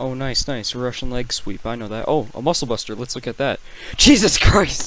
Oh, nice, nice. Russian leg sweep. I know that. Oh, a muscle buster. Let's look at that. Jesus Christ!